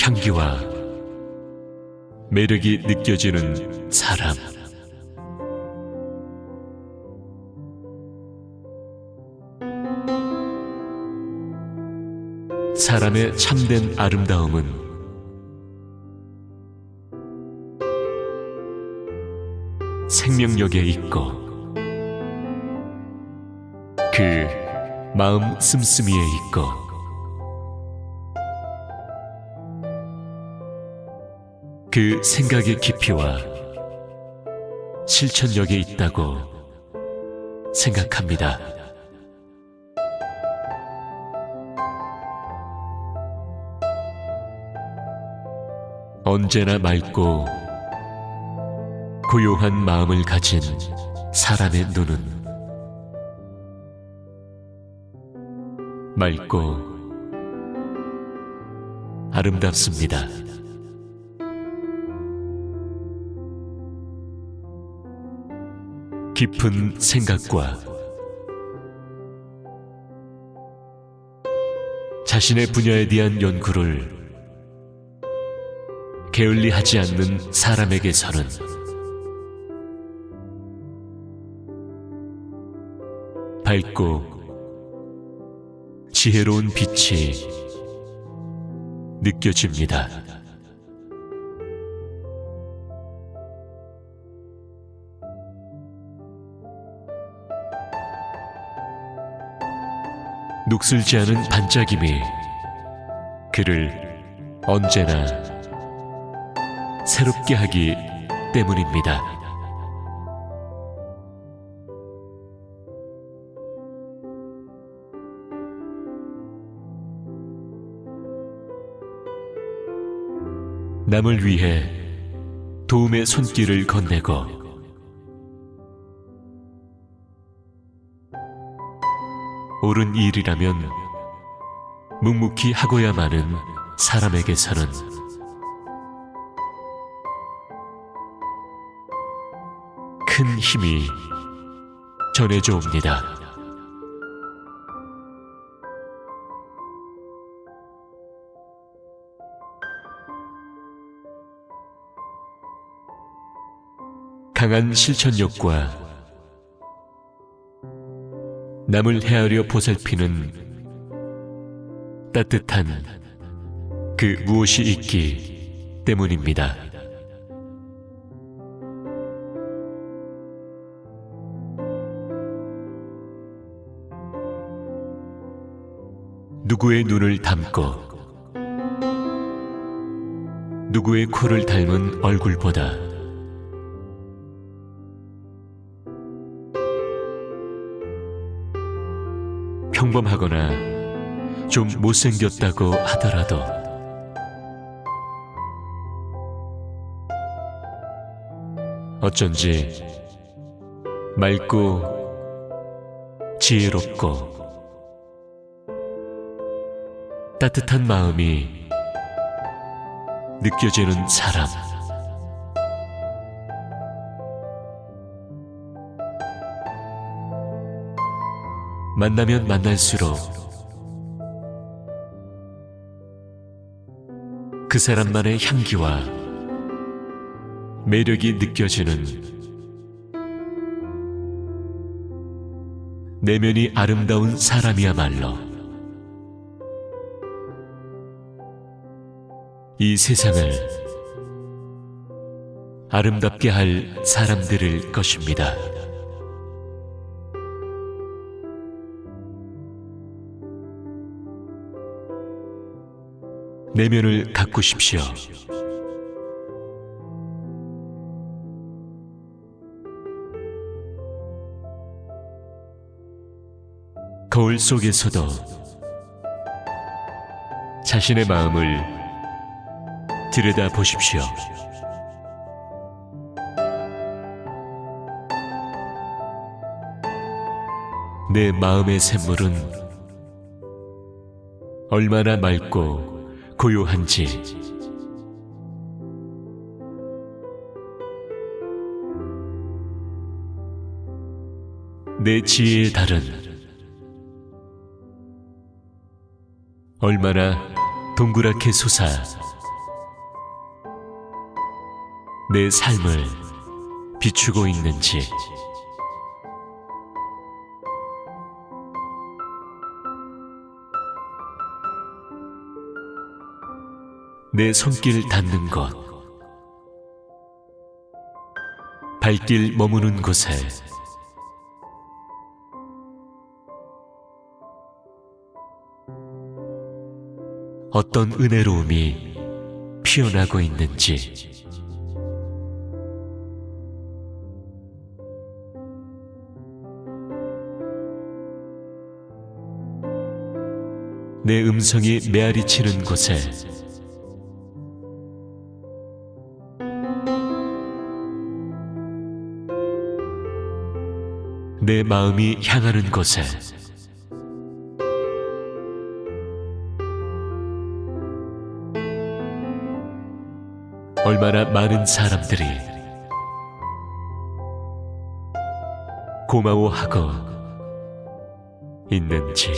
향기와 매력이 느껴지는 사람. 사람의 참된 아름다움은 생명력에 있고 그 마음 씀씀이에 있고 그 생각의 깊이와 실천력에 있다고 생각합니다. 언제나 맑고 고요한 마음을 가진 사람의 눈은 맑고 아름답습니다. 깊은 생각과 자신의 분야에 대한 연구를 게을리하지 않는 사람에게서는 밝고 지혜로운 빛이 느껴집니다. 녹슬지 않은 반짝임이 그를 언제나 새롭게 하기 때문입니다. 남을 위해 도움의 손길을 건네고 옳은 일이라면 묵묵히 하고야마는 사람에게서는 큰 힘이 전해져 옵니다. 강한 실천력과 남을 헤아려 보살피는 따뜻한 그 무엇이 있기 때문입니다. 누구의 눈을 담고 누구의 코를 닮은 얼굴보다 평범하거나 좀 못생겼다고 하더라도 어쩐지 맑고 지혜롭고 따뜻한 마음이 느껴지는 사람. 만나면 만날수록 그 사람만의 향기와 매력이 느껴지는 내면이 아름다운 사람이야말로 이 세상을 아름답게 할 사람들일 것입니다. 내면을 가꾸십시오. 거울 속에서도 자신의 마음을 들여다 보십시오. 내 마음의 샘물은 얼마나 맑고 고요한지 내 지혜의 달은 얼마나 동그랗게 솟아 내 삶을 비추고 있는지. 내 손길 닿는 곳 발길 머무는 곳에. 어떤 은혜로움이 피어나고 있는지. 내 음성이 메아리 치는 곳에 내 마음이 향하는 곳에. 얼마나 많은 사람들이 고마워하고 있는지